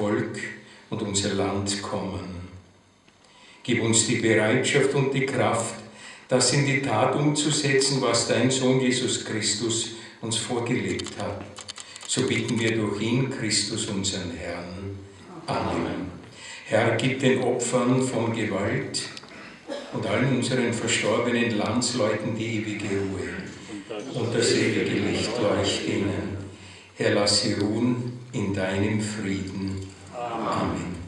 Volk und unser Land kommen. Gib uns die Bereitschaft und die Kraft, das in die Tat umzusetzen, was dein Sohn Jesus Christus uns vorgelebt hat. So bitten wir durch ihn, Christus, unseren Herrn. Amen. Herr, gib den Opfern von Gewalt und allen unseren verstorbenen Landsleuten die ewige Ruhe und das ewige Licht leucht ihnen. Herr, lass sie ruhen in deinem Frieden. Amen. Amen.